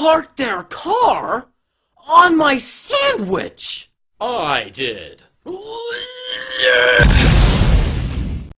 parked their car on my sandwich? I did.